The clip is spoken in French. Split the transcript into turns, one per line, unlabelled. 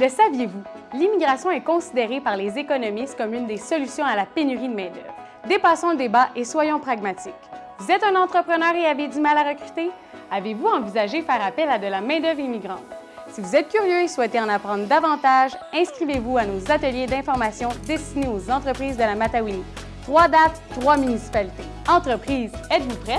Le saviez-vous? L'immigration est considérée par les économistes comme une des solutions à la pénurie de main-d'œuvre. Dépassons le débat et soyons pragmatiques. Vous êtes un entrepreneur et avez du mal à recruter? Avez-vous envisagé faire appel à de la main-d'œuvre immigrante? Si vous êtes curieux et souhaitez en apprendre davantage, inscrivez-vous à nos ateliers d'information destinés aux entreprises de la Matawini. Trois dates, trois municipalités. Entreprises, êtes-vous prêts?